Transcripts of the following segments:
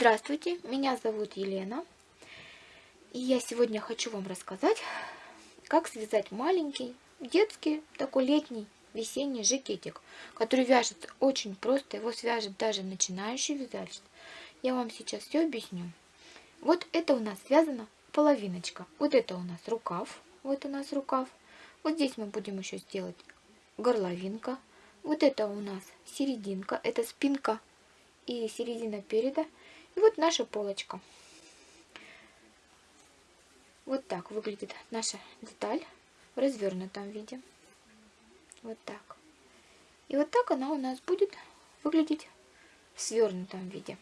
Здравствуйте, меня зовут Елена. И я сегодня хочу вам рассказать, как связать маленький, детский, такой летний, весенний жакетик, который вяжется очень просто. Его свяжет даже начинающий вязальщик. Я вам сейчас все объясню. Вот это у нас связана половиночка. Вот это у нас рукав. Вот у нас рукав. Вот здесь мы будем еще сделать горловинка. Вот это у нас серединка. Это спинка и середина переда. И вот наша полочка. Вот так выглядит наша деталь в развернутом виде. Вот так. И вот так она у нас будет выглядеть в свернутом виде.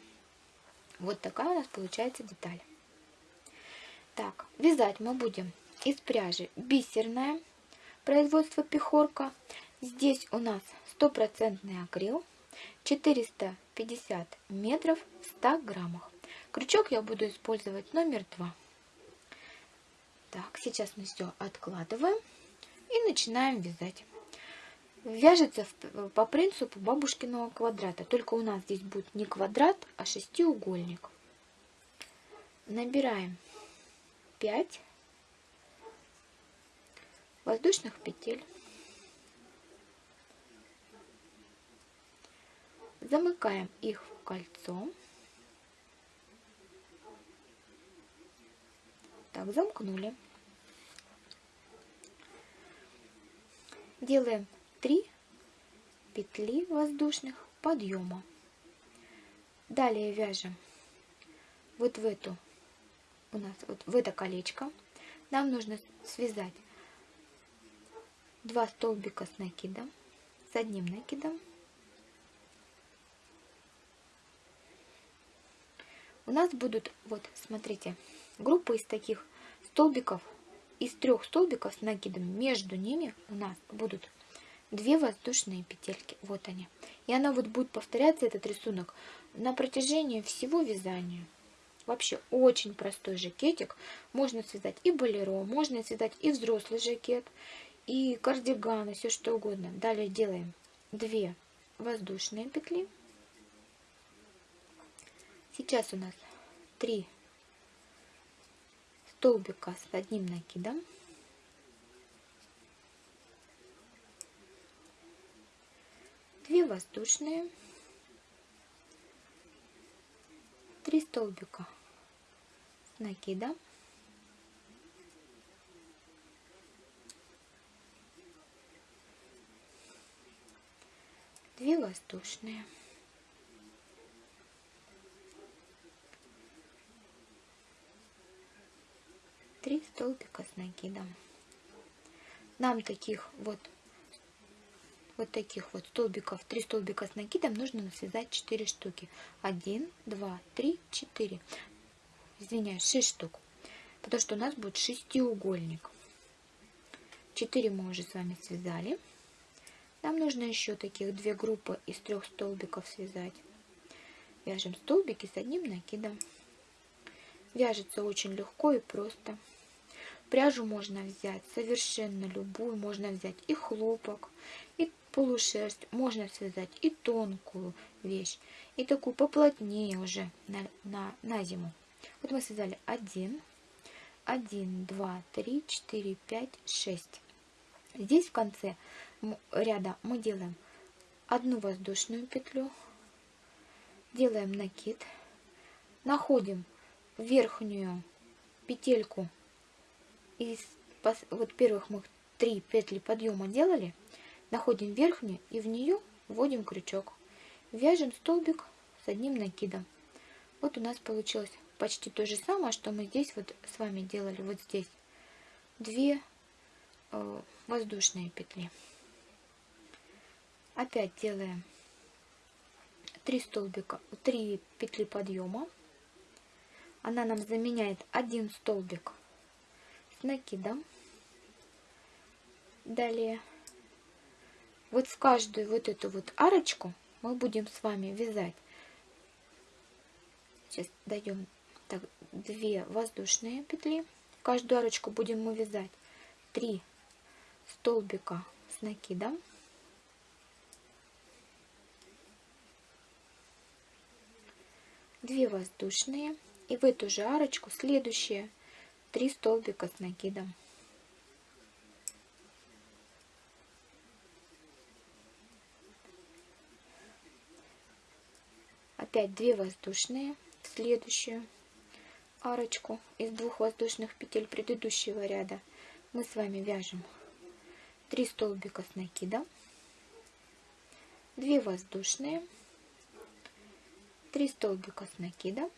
Вот такая у нас получается деталь. Так, вязать мы будем из пряжи бисерная, производство Пехорка. Здесь у нас стопроцентный акрил. 450 метров в 100 граммах. Крючок я буду использовать номер 2. Так, сейчас мы все откладываем и начинаем вязать. Вяжется по принципу бабушкиного квадрата, только у нас здесь будет не квадрат, а шестиугольник. Набираем 5 воздушных петель. Замыкаем их в кольцо. Так, замкнули. Делаем 3 петли воздушных подъема. Далее вяжем вот в эту, у нас вот в это колечко. Нам нужно связать два столбика с накидом, с одним накидом у нас будут, вот, смотрите, группы из таких столбиков, из трех столбиков с накидом, между ними у нас будут две воздушные петельки, вот они. И она вот будет повторяться, этот рисунок, на протяжении всего вязания. Вообще очень простой жакетик. Можно связать и болеро, можно связать и взрослый жакет, и кардиганы, все что угодно. Далее делаем 2 воздушные петли. Сейчас у нас 3 столбика с одним накидом. Две воздушные, три столбика с накидом, две воздушные. 3 столбика с накидом. Нам таких вот вот таких вот столбиков, 3 столбика с накидом нужно связать 4 штуки. 1, 2, 3, 4. Извиняюсь, 6 штук. Потому что у нас будет шестиугольник. 4 мы уже с вами связали. Нам нужно еще таких две группы из трех столбиков связать. Вяжем столбики с одним накидом. Вяжется очень легко и просто. Пряжу можно взять совершенно любую, можно взять и хлопок, и полушерсть, можно связать и тонкую вещь, и такую поплотнее уже на, на, на зиму. Вот мы связали 1, 1, 2, 3, 4, 5, 6. Здесь в конце ряда мы делаем одну воздушную петлю, делаем накид, находим верхнюю петельку из вот первых мы три петли подъема делали, находим верхнюю и в нее вводим крючок. Вяжем столбик с одним накидом. Вот у нас получилось почти то же самое, что мы здесь вот с вами делали, вот здесь. Две э, воздушные петли. Опять делаем 3 столбика, 3 петли подъема. Она нам заменяет один столбик накидом. Далее вот в каждую вот эту вот арочку мы будем с вами вязать. Сейчас даем так, 2 воздушные петли. В каждую арочку будем мы вязать 3 столбика с накидом. 2 воздушные и в эту же арочку следующие 3 столбика с накидом. Опять 2 воздушные в следующую арочку из двух воздушных петель предыдущего ряда мы с вами вяжем 3 столбика с накидом, 2 воздушные, 3 столбика с накидом,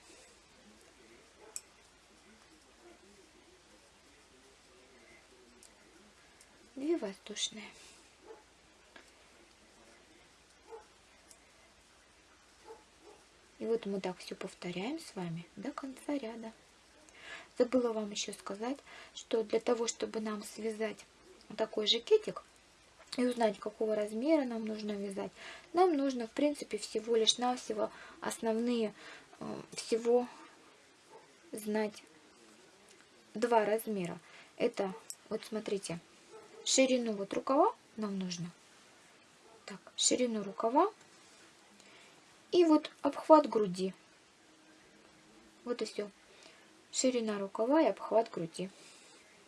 две воздушные. И вот мы так все повторяем с вами до конца ряда. Забыла вам еще сказать, что для того, чтобы нам связать такой жакетик и узнать, какого размера нам нужно вязать, нам нужно, в принципе, всего лишь навсего основные э, всего знать два размера. Это, вот смотрите, ширину вот рукава нам нужно. Так, ширину рукава и вот обхват груди. Вот и все. Ширина рукава и обхват груди.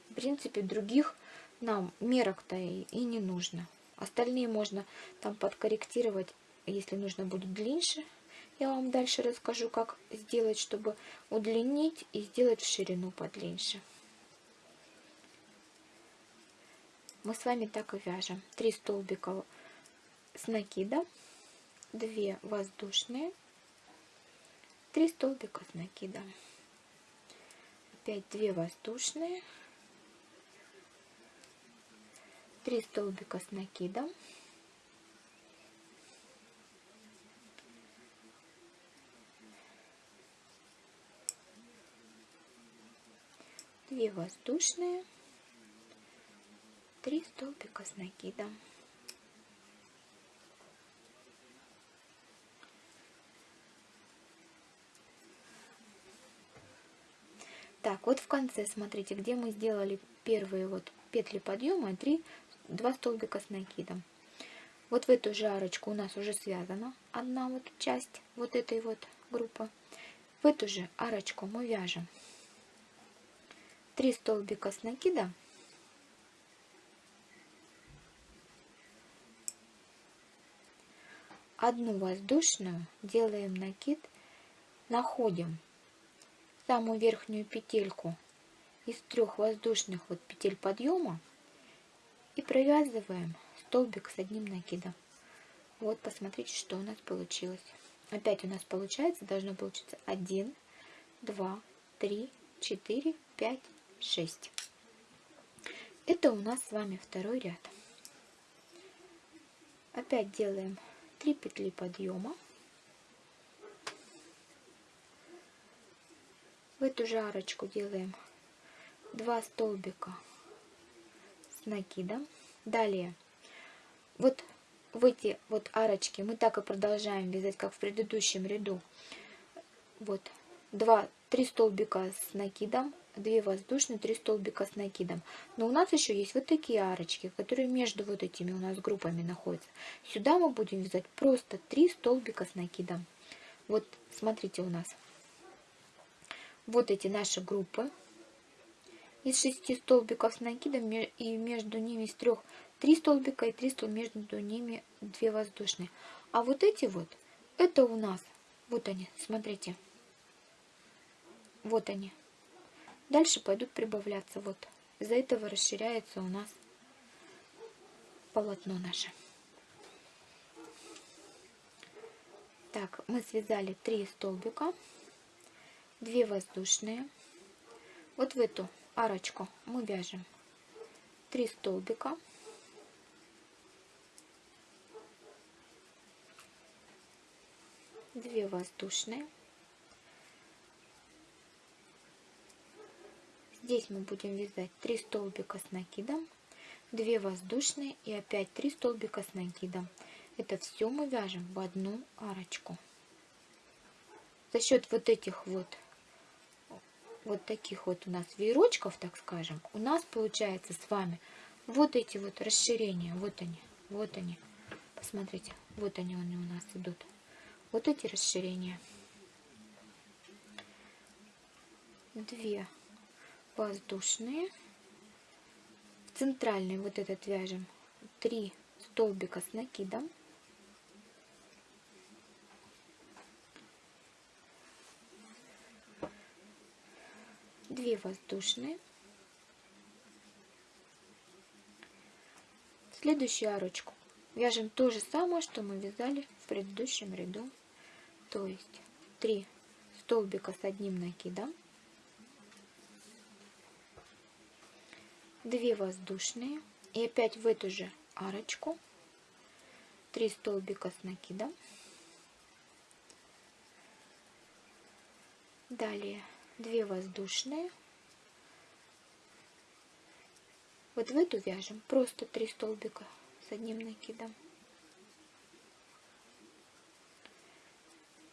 В принципе, других нам мерок-то и, и не нужно. Остальные можно там подкорректировать, если нужно будет длиннее. Я вам дальше расскажу, как сделать, чтобы удлинить и сделать в ширину подлиннее. Мы с вами так и вяжем. Три столбика с накида 2 воздушные, 3 столбика с накидом, опять 2 воздушные, 3 столбика с накидом, две воздушные, три столбика с накидом. Так, вот в конце, смотрите, где мы сделали первые вот петли подъема и 3, 2 столбика с накидом. Вот в эту же арочку у нас уже связана одна вот часть вот этой вот группы. В эту же арочку мы вяжем 3 столбика с накида. Одну воздушную делаем накид, находим самую верхнюю петельку из трех воздушных вот петель подъема и провязываем столбик с одним накидом. Вот посмотрите, что у нас получилось. Опять у нас получается, должно получиться 1, 2, 3, 4, 5, 6. Это у нас с вами второй ряд. Опять делаем 3 петли подъема. в эту же арочку делаем 2 столбика с накидом. Далее, вот в эти вот арочки мы так и продолжаем вязать, как в предыдущем ряду. Вот 2, 3 столбика с накидом, 2 воздушные, 3 столбика с накидом. Но у нас еще есть вот такие арочки, которые между вот этими у нас группами находятся. Сюда мы будем вязать просто 3 столбика с накидом. Вот смотрите у нас вот эти наши группы из шести столбиков с накидом и между ними из трех три столбика и три столбика между ними две воздушные. А вот эти вот, это у нас, вот они, смотрите, вот они. Дальше пойдут прибавляться, вот. Из-за этого расширяется у нас полотно наше. Так, мы связали три столбика. 2 воздушные. Вот в эту арочку мы вяжем 3 столбика. Две воздушные. Здесь мы будем вязать 3 столбика с накидом, 2 воздушные и опять 3 столбика с накидом. Это все мы вяжем в одну арочку. За счет вот этих вот вот таких вот у нас веерочков, так скажем, у нас получается с вами вот эти вот расширения, вот они, вот они, посмотрите, вот они, они у нас идут, вот эти расширения. 2 воздушные. Центральный вот этот вяжем. 3 столбика с накидом. Две воздушные. Следующую арочку вяжем то же самое что мы вязали в предыдущем ряду. То есть 3 столбика с одним накидом 2 воздушные и опять в эту же арочку. 3 столбика с накидом. Далее 2 воздушные. Вот в эту вяжем. Просто 3 столбика с одним накидом.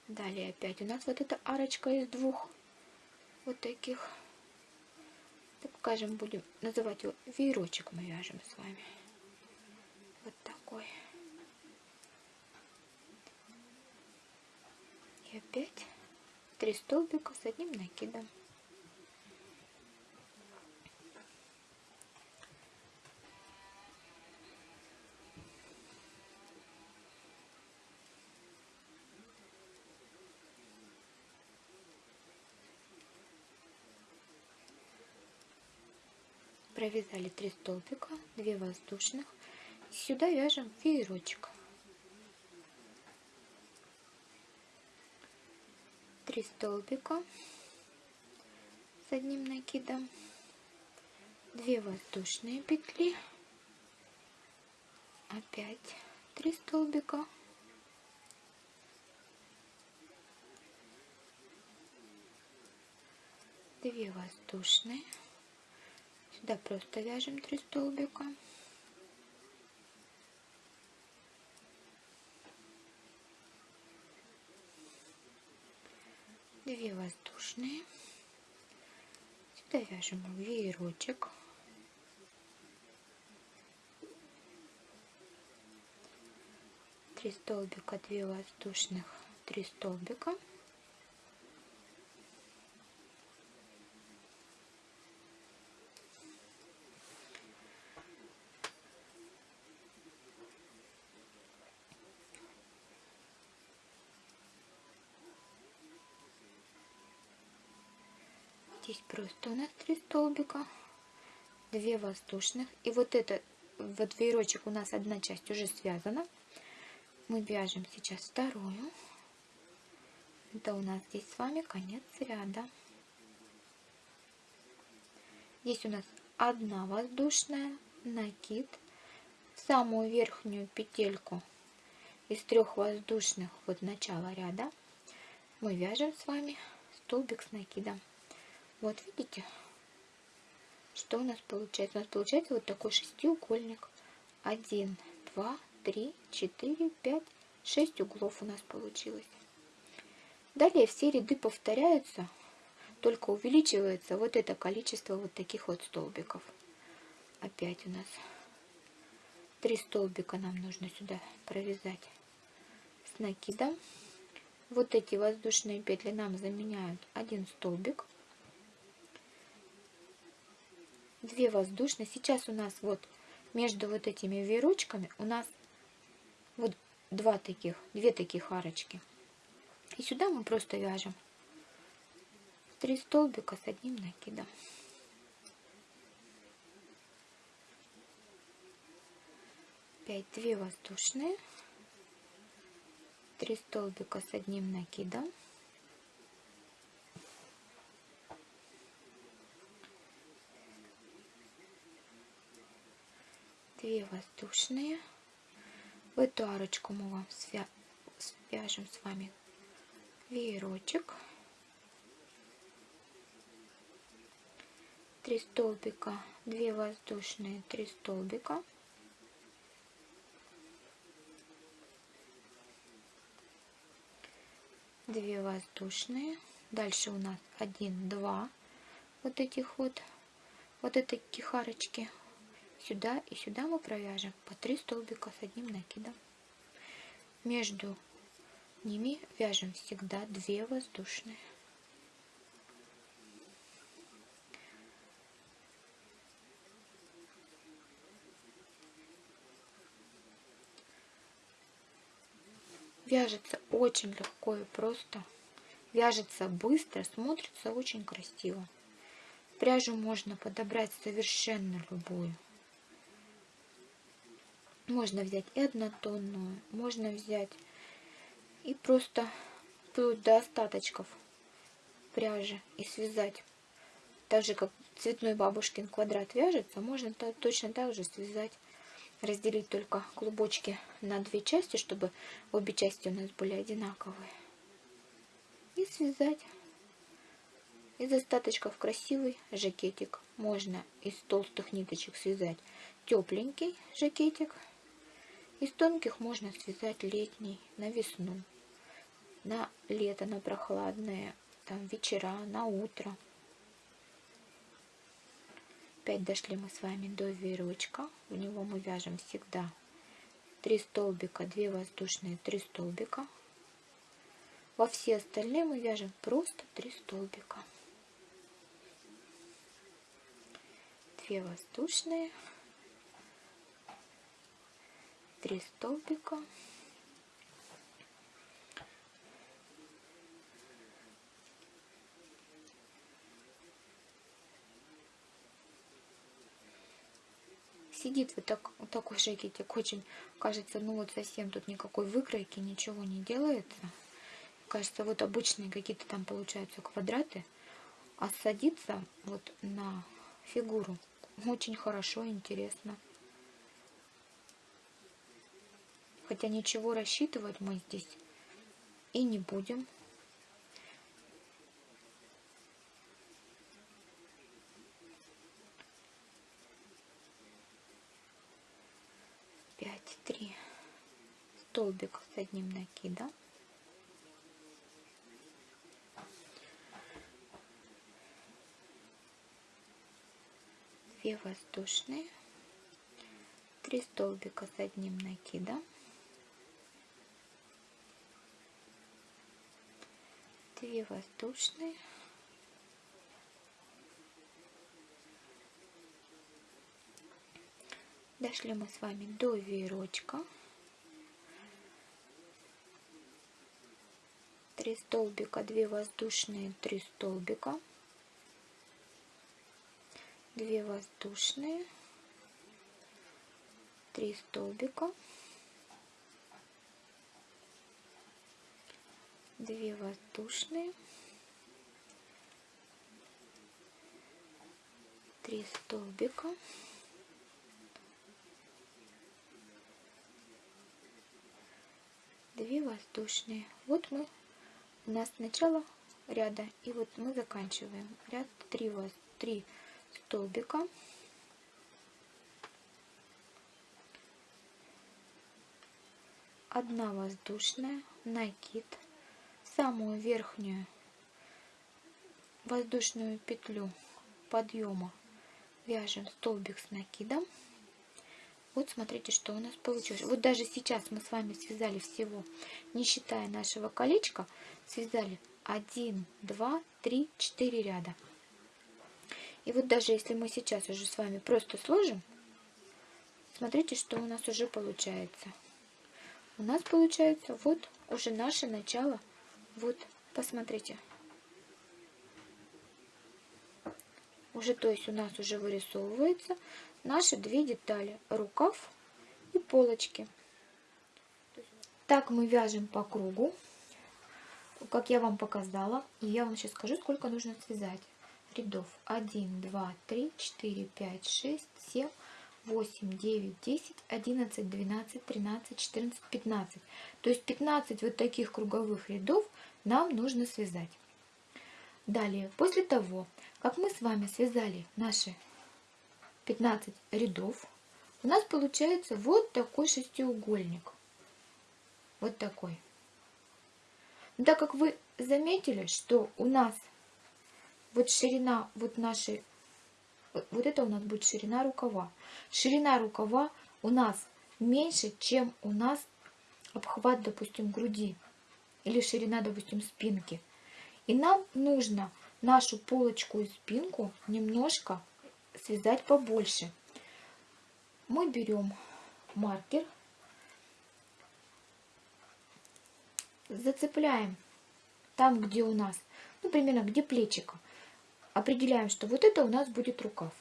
Далее опять у нас вот эта арочка из двух вот таких так скажем, будем называть его веерочек мы вяжем с вами. Вот такой. И опять три столбика с одним накидом. Провязали 3 столбика 2 воздушных. Сюда вяжем веерочек 3 столбика с одним накидом. 2 воздушные петли. Опять 3 столбика. Две воздушные Сюда просто вяжем 3 столбика. Две воздушные. Сюда вяжем веерочек. Три столбика, две воздушных, три столбика. Просто у нас три столбика. 2 воздушных. И вот это вот веерочек у нас одна часть уже связана. Мы вяжем сейчас вторую. Это у нас здесь с вами конец ряда. Здесь у нас одна воздушная накид. В самую верхнюю петельку из трех воздушных вот начала ряда мы вяжем с вами столбик с накидом вот видите, что у нас получается? У нас получается вот такой шестиугольник. Один, два, три, четыре, пять, шесть углов у нас получилось. Далее все ряды повторяются, только увеличивается вот это количество вот таких вот столбиков. Опять у нас три столбика нам нужно сюда провязать с накидом. Вот эти воздушные петли нам заменяют один столбик. 2 воздушные. Сейчас у нас вот между вот этими веерочками у нас вот два таких, две таких арочки. И сюда мы просто вяжем 3 столбика с одним накидом. Опять 2 воздушные, 3 столбика с одним накидом. 2 воздушные. В эту арочку мы вам свя свяжем с вами веерочек. 3 столбика, 2 воздушные, 3 столбика. Две воздушные. Дальше у нас один, два вот этих вот, вот этой кихарочки сюда и сюда мы провяжем по 3 столбика с одним накидом. Между ними вяжем всегда 2 воздушные. Вяжется очень легко и просто. Вяжется быстро смотрится очень красиво. Пряжу можно подобрать совершенно любую. Можно взять и однотонную, можно взять и просто вплоть до остаточков пряжи и связать. Так же, как цветной бабушкин квадрат вяжется, можно точно так же связать, разделить только клубочки на две части, чтобы обе части у нас были одинаковые. И связать. Из остаточков красивый жакетик. Можно из толстых ниточек связать тепленький жакетик. Из тонких можно связать летний на весну, на лето, на прохладное, там вечера, на утро. Опять дошли мы с вами до веерочка. В него мы вяжем всегда 3 столбика, 2 воздушные, 3 столбика. Во все остальные мы вяжем просто 3 столбика. 2 воздушные, 3 столбика. Сидит вот, так, вот такой жакетик, очень кажется, ну вот совсем тут никакой выкройки, ничего не делается. Кажется, вот обычные какие-то там получаются квадраты, а садится вот на фигуру очень хорошо, интересно. Хотя ничего рассчитывать мы здесь и не будем. Пять, три. Столбик с одним накидом. две воздушные, три столбика с одним накидом, две воздушные, дошли мы с вами до веерочка, три столбика, две воздушные, три столбика, 2 воздушные, 3 столбика, 2 воздушные, 3 столбика, две воздушные. Вот мы у нас начало ряда, и вот мы заканчиваем ряд 3 воз 3 столбика. Одна воздушная, накид, самую верхнюю воздушную петлю подъема вяжем столбик с накидом. Вот смотрите, что у нас получилось. Вот даже сейчас мы с вами связали всего, не считая нашего колечка, связали 1, 2, 3, 4 ряда. И вот даже если мы сейчас уже с вами просто сложим, смотрите, что у нас уже получается. У нас получается вот уже наше начало. Вот, посмотрите. Уже, то есть у нас уже вырисовывается наши две детали. Рукав и полочки. Так мы вяжем по кругу, как я вам показала. И я вам сейчас скажу, сколько нужно связать рядов 1, 2, 3, 4, 5, 6, 7, 8, 9, 10, 11, 12, 13, 14, 15. То есть 15 вот таких круговых рядов нам нужно связать. Далее, после того, как мы с вами связали наши 15 рядов, у нас получается вот такой шестиугольник. Вот такой. Но так как вы заметили, что у нас вот ширина вот нашей, вот это у нас будет ширина рукава. Ширина рукава у нас меньше, чем у нас обхват, допустим, груди или ширина, допустим, спинки. И нам нужно нашу полочку и спинку немножко связать побольше. Мы берем маркер зацепляем там, где у нас, ну, примерно где плечико. Определяем, что вот это у нас будет рукав.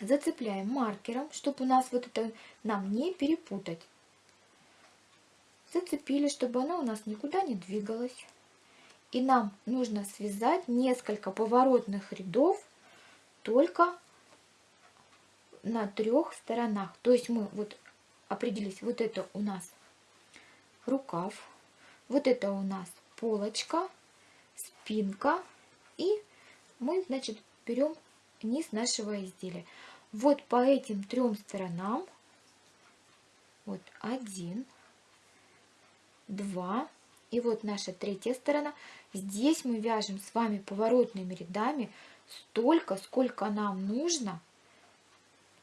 Зацепляем маркером, чтобы у нас вот это нам не перепутать. Зацепили, чтобы она у нас никуда не двигалась. И нам нужно связать несколько поворотных рядов только на трех сторонах. То есть мы вот определились, вот это у нас рукав, вот это у нас полочка, спинка и мы, значит, берем низ нашего изделия. Вот по этим трем сторонам, вот один, два, и вот наша третья сторона. Здесь мы вяжем с вами поворотными рядами столько, сколько нам нужно.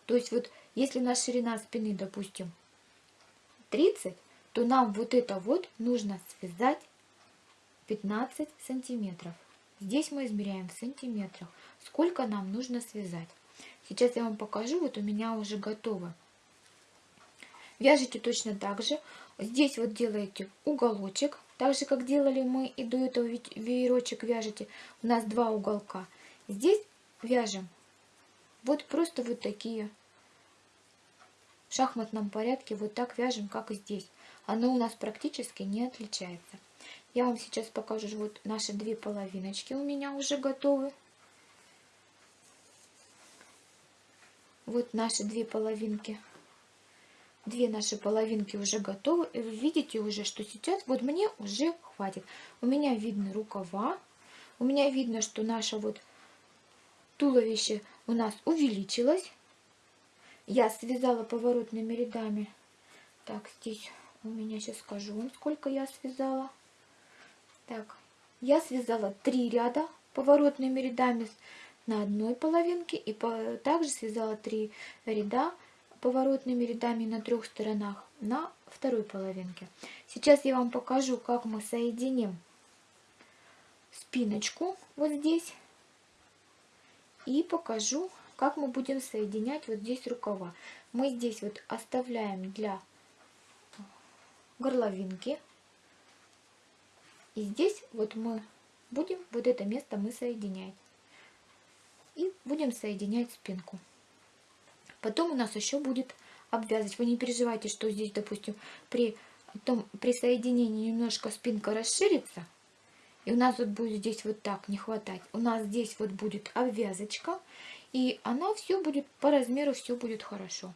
То есть вот если у нас ширина спины, допустим, 30, то нам вот это вот нужно связать 15 сантиметров. Здесь мы измеряем в сантиметрах, сколько нам нужно связать. Сейчас я вам покажу, вот у меня уже готово. Вяжите точно так же. Здесь вот делаете уголочек, так же как делали мы и до этого веерочек вяжете. У нас два уголка. Здесь вяжем вот просто вот такие в шахматном порядке вот так вяжем, как и здесь. Оно у нас практически не отличается. Я вам сейчас покажу, вот наши две половиночки у меня уже готовы. Вот наши две половинки. Две наши половинки уже готовы. И вы видите уже, что сейчас вот мне уже хватит. У меня видны рукава. У меня видно, что наше вот туловище у нас увеличилось. Я связала поворотными рядами. Так, здесь у меня сейчас скажу вам, сколько я связала. Так, я связала три ряда поворотными рядами на одной половинке и также связала три ряда поворотными рядами на трех сторонах на второй половинке. Сейчас я вам покажу, как мы соединим спиночку вот здесь и покажу, как мы будем соединять вот здесь рукава. Мы здесь вот оставляем для горловинки. И здесь вот мы будем, вот это место мы соединять. И будем соединять спинку. Потом у нас еще будет обвязывать. Вы не переживайте, что здесь, допустим, при, том, при соединении немножко спинка расширится. И у нас вот будет здесь вот так не хватать. У нас здесь вот будет обвязочка. И она все будет по размеру, все будет хорошо.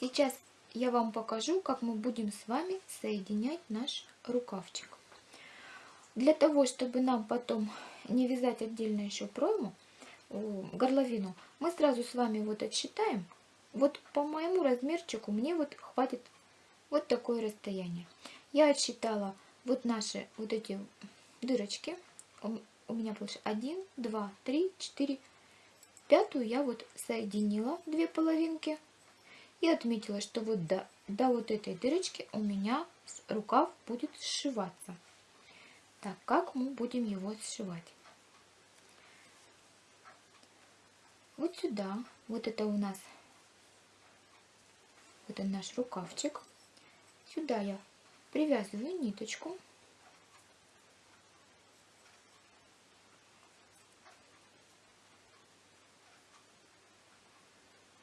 Сейчас я вам покажу, как мы будем с вами соединять наш рукавчик. Для того, чтобы нам потом не вязать отдельно еще пройму, горловину, мы сразу с вами вот отсчитаем. Вот по моему размерчику мне вот хватит вот такое расстояние. Я отсчитала вот наши вот эти дырочки. У меня получилось 1, 2, 3, 4, пятую я вот соединила две половинки и отметила, что вот до, до вот этой дырочки у меня рукав будет сшиваться. Так, как мы будем его сшивать? Вот сюда, вот это у нас, вот наш рукавчик. Сюда я привязываю ниточку.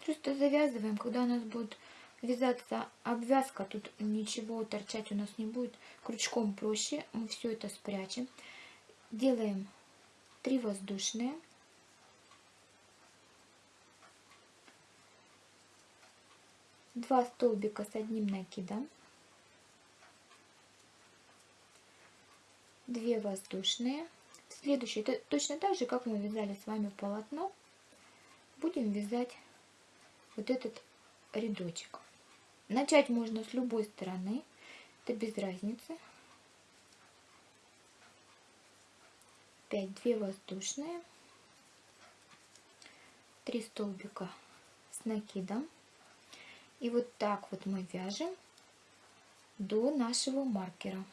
Просто завязываем, когда у нас будет вязаться обвязка, тут ничего торчать у нас не будет. Крючком проще, мы все это спрячем. Делаем 3 воздушные. Два столбика с одним накидом. Две воздушные. Следующий, это точно так же, как мы вязали с вами полотно, будем вязать вот этот рядочек. Начать можно с любой стороны, это без разницы. 5 2 воздушные, 3 столбика с накидом. И вот так вот мы вяжем до нашего маркера.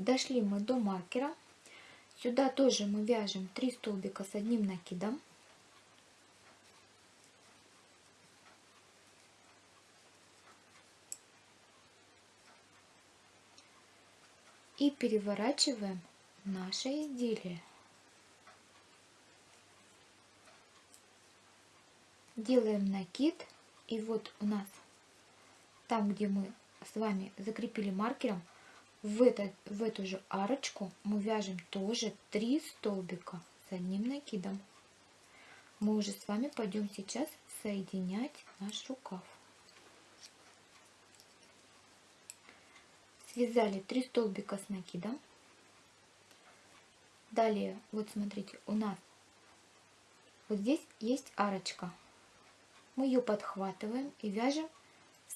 Дошли мы до маркера. Сюда тоже мы вяжем 3 столбика с одним накидом. И переворачиваем наше изделие. Делаем накид. И вот у нас там, где мы с вами закрепили маркером, в, это, в эту же арочку мы вяжем тоже 3 столбика с одним накидом. Мы уже с вами пойдем сейчас соединять наш рукав. Связали 3 столбика с накидом. Далее, вот смотрите, у нас вот здесь есть арочка. Мы ее подхватываем и вяжем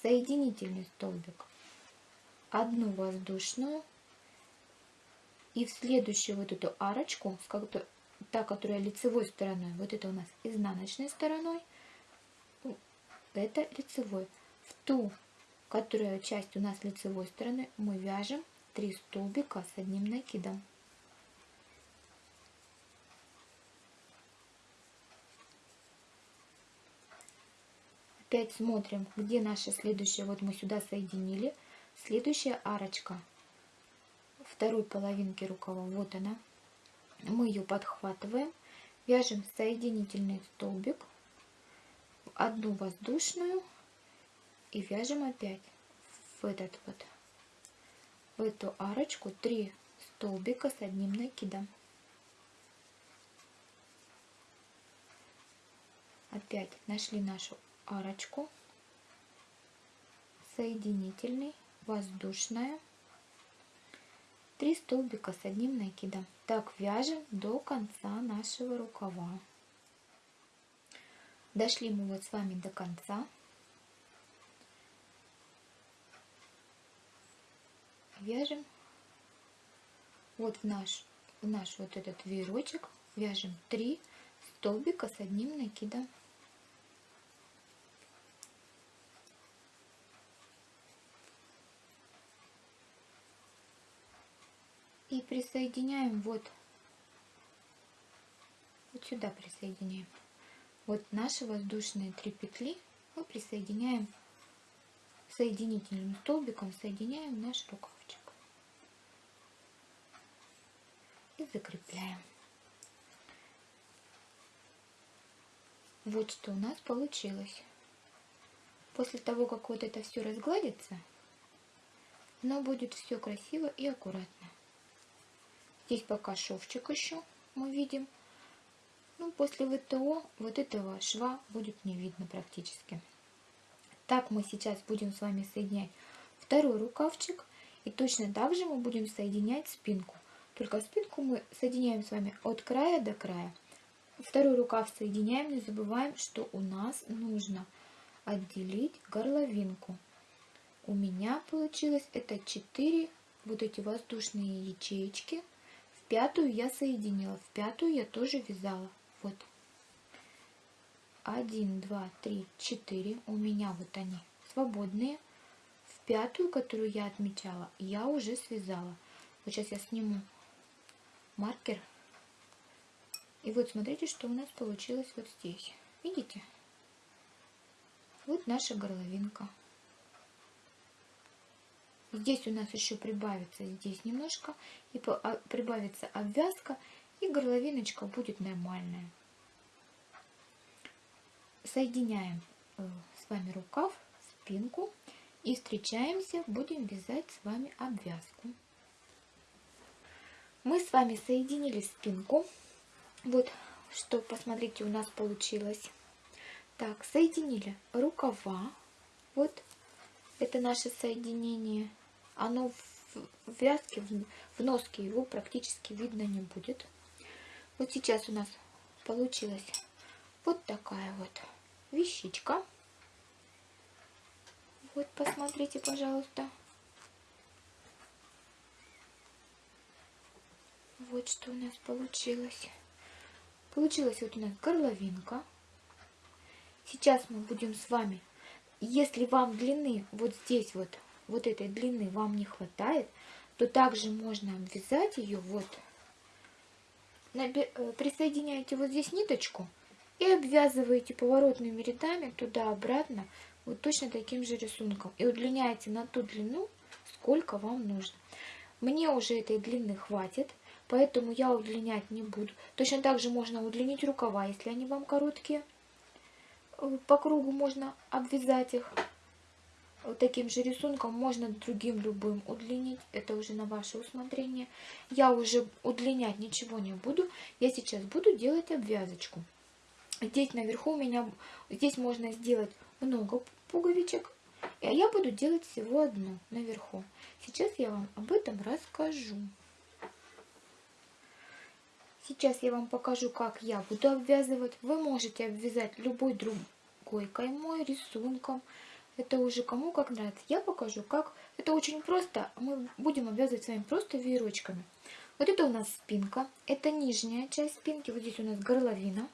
соединительный столбик. Одну воздушную и в следующую вот эту арочку, та, которая лицевой стороной, вот это у нас изнаночной стороной, это лицевой. В ту, которая часть у нас лицевой стороны, мы вяжем 3 столбика с одним накидом. Опять смотрим, где наша следующая. Вот мы сюда соединили. Следующая арочка второй половинки рукава. Вот она. Мы ее подхватываем. Вяжем соединительный столбик. Одну воздушную. И вяжем опять в этот вот. В эту арочку 3 столбика с одним накидом. Опять нашли нашу арочку, соединительный, воздушная, 3 столбика с одним накидом. Так вяжем до конца нашего рукава. Дошли мы вот с вами до конца. Вяжем вот в наш, в наш вот этот веерочек вяжем 3 столбика с одним накидом. Присоединяем вот, вот сюда присоединяем. Вот наши воздушные три петли мы присоединяем соединительным столбиком, соединяем наш рукавчик. И закрепляем. Вот что у нас получилось. После того, как вот это все разгладится, оно будет все красиво и аккуратно. Здесь пока шовчик еще мы видим. Ну, после ВТО вот этого шва будет не видно практически. Так мы сейчас будем с вами соединять второй рукавчик. И точно так же мы будем соединять спинку. Только спинку мы соединяем с вами от края до края. Второй рукав соединяем, не забываем, что у нас нужно отделить горловинку. У меня получилось это 4 вот эти воздушные ячеечки пятую я соединила, в пятую я тоже вязала. Вот. Один, два, три, четыре. У меня вот они свободные. В пятую, которую я отмечала, я уже связала. Вот сейчас я сниму маркер. И вот смотрите, что у нас получилось вот здесь. Видите? Вот наша горловинка. Здесь у нас еще прибавится здесь немножко, и а, прибавится обвязка, и горловиночка будет нормальная. Соединяем э, с вами рукав, спинку и встречаемся, будем вязать с вами обвязку. Мы с вами соединили спинку. Вот что, посмотрите, у нас получилось. Так, соединили рукава. Вот это наше соединение оно в вязке, в носке его практически видно не будет. Вот сейчас у нас получилась вот такая вот вещичка. Вот, посмотрите, пожалуйста. Вот что у нас получилось. Получилась вот у нас горловинка. Сейчас мы будем с вами, если вам длины вот здесь вот вот этой длины вам не хватает, то также можно обвязать ее вот. Э, присоединяете вот здесь ниточку и обвязываете поворотными рядами туда-обратно вот точно таким же рисунком. И удлиняете на ту длину, сколько вам нужно. Мне уже этой длины хватит, поэтому я удлинять не буду. Точно так же можно удлинить рукава, если они вам короткие. Э, по кругу можно обвязать их. Вот таким же рисунком можно другим любым удлинить. Это уже на ваше усмотрение. Я уже удлинять ничего не буду. Я сейчас буду делать обвязочку. Здесь наверху у меня, здесь можно сделать много пуговичек. А я буду делать всего одну наверху. Сейчас я вам об этом расскажу. Сейчас я вам покажу, как я буду обвязывать. Вы можете обвязать любой другой каймой, рисунком. Это уже кому как нравится. Я покажу, как. Это очень просто. Мы будем обвязывать с вами просто веерочками. Вот это у нас спинка. Это нижняя часть спинки. Вот здесь у нас горловина.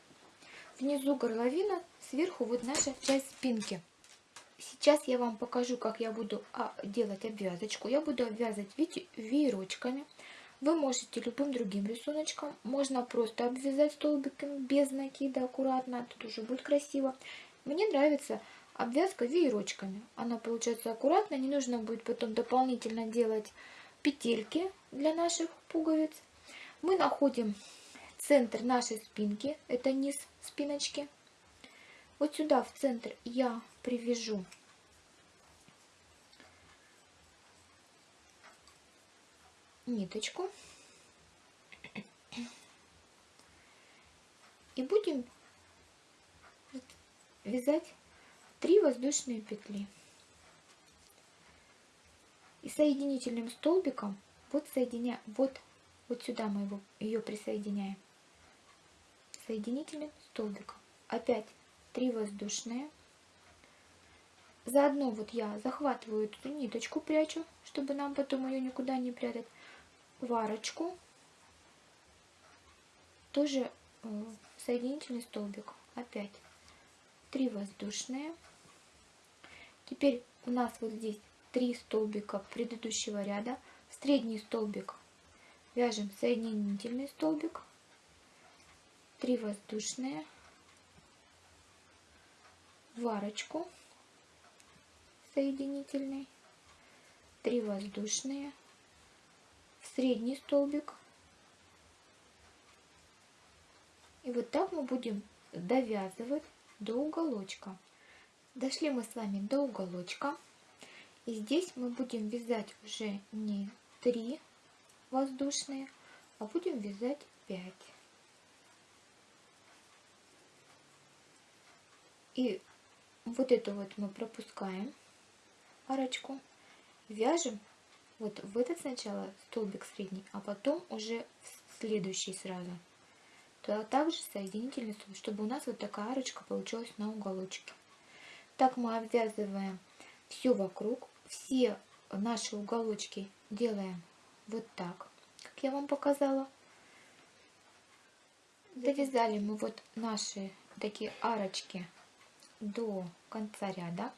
Внизу горловина, сверху вот наша часть спинки. Сейчас я вам покажу, как я буду а, делать обвязочку. Я буду обвязывать видите, веерочками. Вы можете любым другим рисуночком. Можно просто обвязать столбиками без накида аккуратно. Тут уже будет красиво. Мне нравится обвязка веерочками. Она получается аккуратно, не нужно будет потом дополнительно делать петельки для наших пуговиц. Мы находим центр нашей спинки, это низ спиночки. Вот сюда в центр я привяжу ниточку и будем вязать 3 воздушные петли. И соединительным столбиком вот соединя, вот, вот сюда мы его, ее присоединяем. Соединительным столбиком. Опять 3 воздушные. Заодно вот я захватываю эту ниточку, прячу, чтобы нам потом ее никуда не прятать. Варочку. Тоже э, соединительный столбик. Опять 3 воздушные. Теперь у нас вот здесь три столбика предыдущего ряда. Средний столбик вяжем соединительный столбик, три воздушные, варочку соединительный, три воздушные, в средний столбик. И вот так мы будем довязывать до уголочка. Дошли мы с вами до уголочка. И здесь мы будем вязать уже не 3 воздушные, а будем вязать 5. И вот это вот мы пропускаем арочку, вяжем вот в этот сначала столбик средний, а потом уже в следующий сразу. То также соединительный столбик, чтобы у нас вот такая арочка получилась на уголочке. Так мы обвязываем все вокруг, все наши уголочки делаем вот так, как я вам показала. Довязали мы вот наши такие арочки до конца ряда.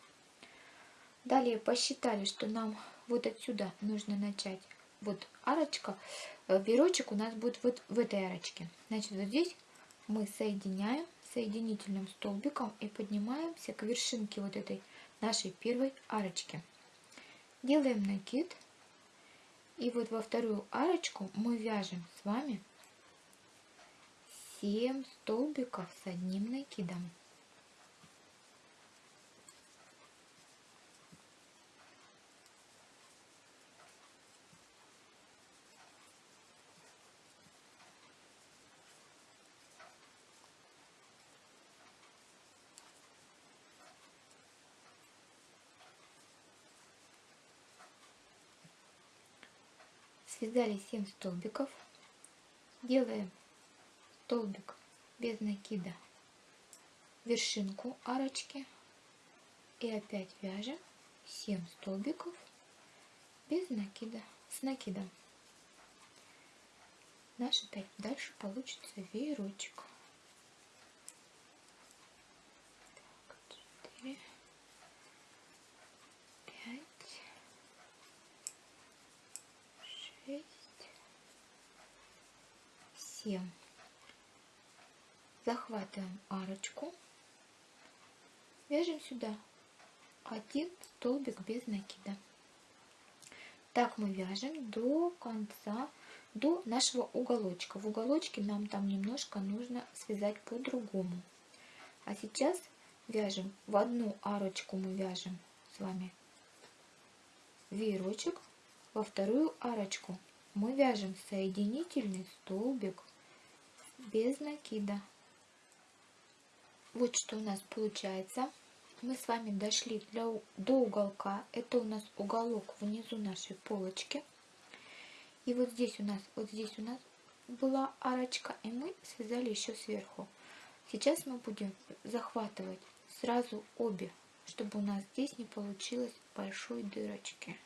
Далее посчитали, что нам вот отсюда нужно начать. Вот арочка, э, веерочек у нас будет вот в этой арочке. Значит, вот здесь мы соединяем соединительным столбиком и поднимаемся к вершинке вот этой нашей первой арочки. Делаем накид. И вот во вторую арочку мы вяжем с вами 7 столбиков с одним накидом. Связали 7 столбиков. Делаем столбик без накида вершинку арочки. И опять вяжем 7 столбиков без накида с накидом. Наш опять дальше получится веерочек так, 4 5 7. Захватываем арочку. Вяжем сюда один столбик без накида. Так мы вяжем до конца, до нашего уголочка. В уголочке нам там немножко нужно связать по-другому. А сейчас вяжем в одну арочку мы вяжем с вами веерочек, во вторую арочку мы вяжем соединительный столбик без накида. Вот что у нас получается. Мы с вами дошли для, до уголка. Это у нас уголок внизу нашей полочки. И вот здесь у нас, вот здесь у нас была арочка, и мы связали еще сверху. Сейчас мы будем захватывать сразу обе, чтобы у нас здесь не получилось большой дырочки.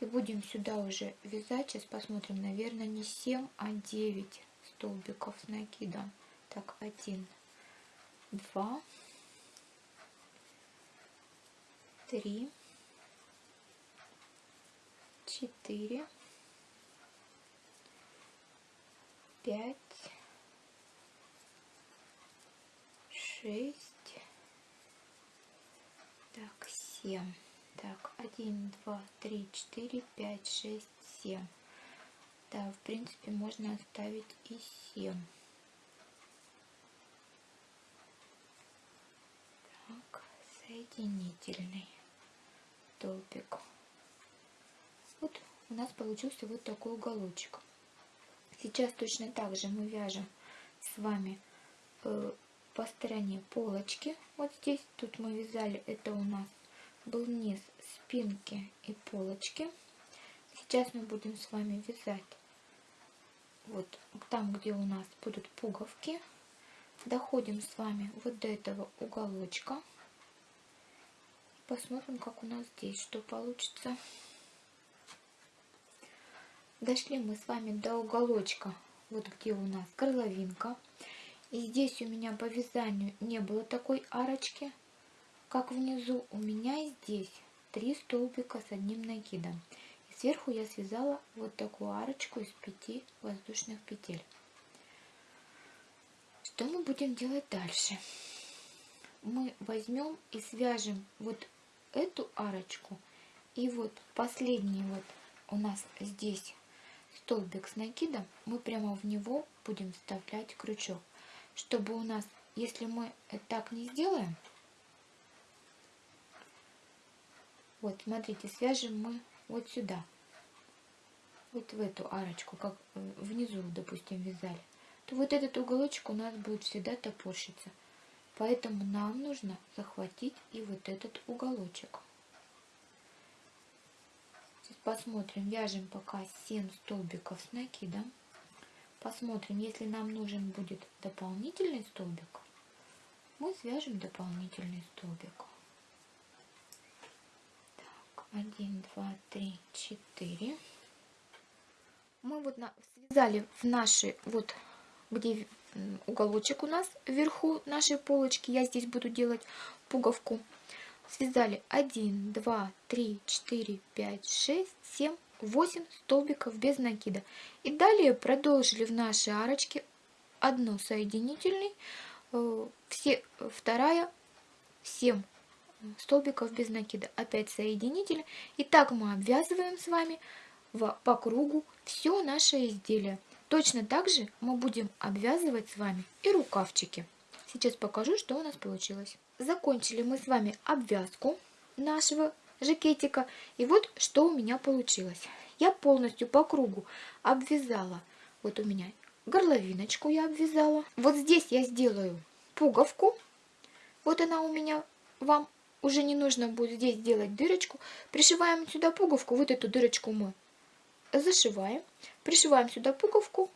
И будем сюда уже вязать, сейчас посмотрим, наверное, не 7, а 9 столбиков с накидом. Так, 1, 2, 3, 4, 5, 6, так, 7. Так, 1, 2, 3, 4, 5, 6, 7. Да, в принципе, можно оставить и 7. Так, соединительный столбик. Вот у нас получился вот такой уголочек. Сейчас точно так же мы вяжем с вами э, по стороне полочки. Вот здесь, тут мы вязали, это у нас был низ спинки и полочки. Сейчас мы будем с вами вязать вот там, где у нас будут пуговки. Доходим с вами вот до этого уголочка. Посмотрим, как у нас здесь, что получится. Дошли мы с вами до уголочка, вот где у нас горловинка. И здесь у меня по вязанию не было такой арочки как внизу у меня здесь три столбика с одним накидом. Сверху я связала вот такую арочку из пяти воздушных петель. Что мы будем делать дальше? Мы возьмем и свяжем вот эту арочку и вот последний вот у нас здесь столбик с накидом, мы прямо в него будем вставлять крючок, чтобы у нас, если мы так не сделаем, Вот, смотрите, свяжем мы вот сюда. Вот в эту арочку, как э, внизу, допустим, вязали. То вот этот уголочек у нас будет всегда топорщиться. Поэтому нам нужно захватить и вот этот уголочек. Сейчас посмотрим, вяжем пока 7 столбиков с накидом. Посмотрим, если нам нужен будет дополнительный столбик, мы свяжем дополнительный столбик. 1, 2, 3, 4. Мы вот на, связали в наши, вот где уголочек у нас вверху нашей полочки. Я здесь буду делать пуговку. Связали 1, 2, 3, 4, 5, 6, 7, 8 столбиков без накида. И далее продолжили в нашей арочке одну соединительный, э, все, вторая 7 столбиков без накида. Опять соединитель. И так мы обвязываем с вами в, по кругу все наше изделие. Точно так же мы будем обвязывать с вами и рукавчики. Сейчас покажу, что у нас получилось. Закончили мы с вами обвязку нашего жакетика. И вот что у меня получилось. Я полностью по кругу обвязала. Вот у меня горловиночку я обвязала. Вот здесь я сделаю пуговку. Вот она у меня вам уже не нужно будет здесь делать дырочку. Пришиваем сюда пуговку, вот эту дырочку мы зашиваем. Пришиваем сюда пуговку.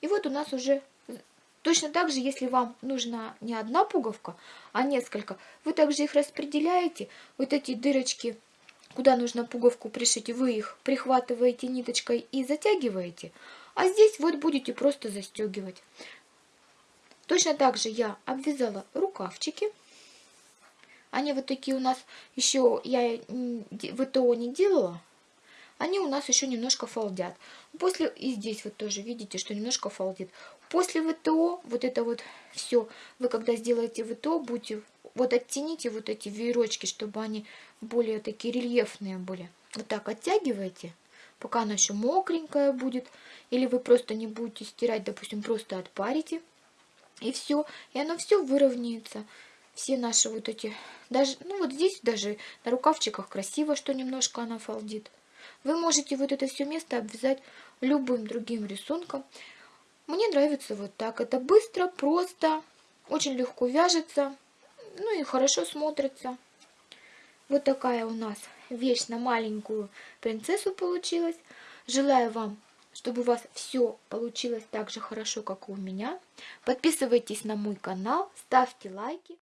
И вот у нас уже точно так же, если вам нужна не одна пуговка, а несколько, вы также их распределяете. Вот эти дырочки, куда нужно пуговку пришить, вы их прихватываете ниточкой и затягиваете. А здесь вот будете просто застегивать. Точно так же я обвязала рукавчики. Они вот такие у нас еще, я ВТО не делала. они у нас еще немножко фалдят. После, и здесь вот тоже видите, что немножко фалдит. После ВТО, вот это вот все, вы когда сделаете ВТО, будете, вот оттяните вот эти веерочки, чтобы они более такие рельефные были. Вот так оттягиваете, пока она еще мокренькая будет. Или вы просто не будете стирать, допустим, просто отпарите. И все, и оно все выровняется. Все наши вот эти, даже, ну вот здесь даже на рукавчиках красиво, что немножко она фалдит. Вы можете вот это все место обвязать любым другим рисунком. Мне нравится вот так. Это быстро, просто, очень легко вяжется, ну и хорошо смотрится. Вот такая у нас вещь на маленькую принцессу получилась. Желаю вам, чтобы у вас все получилось так же хорошо, как и у меня. Подписывайтесь на мой канал, ставьте лайки.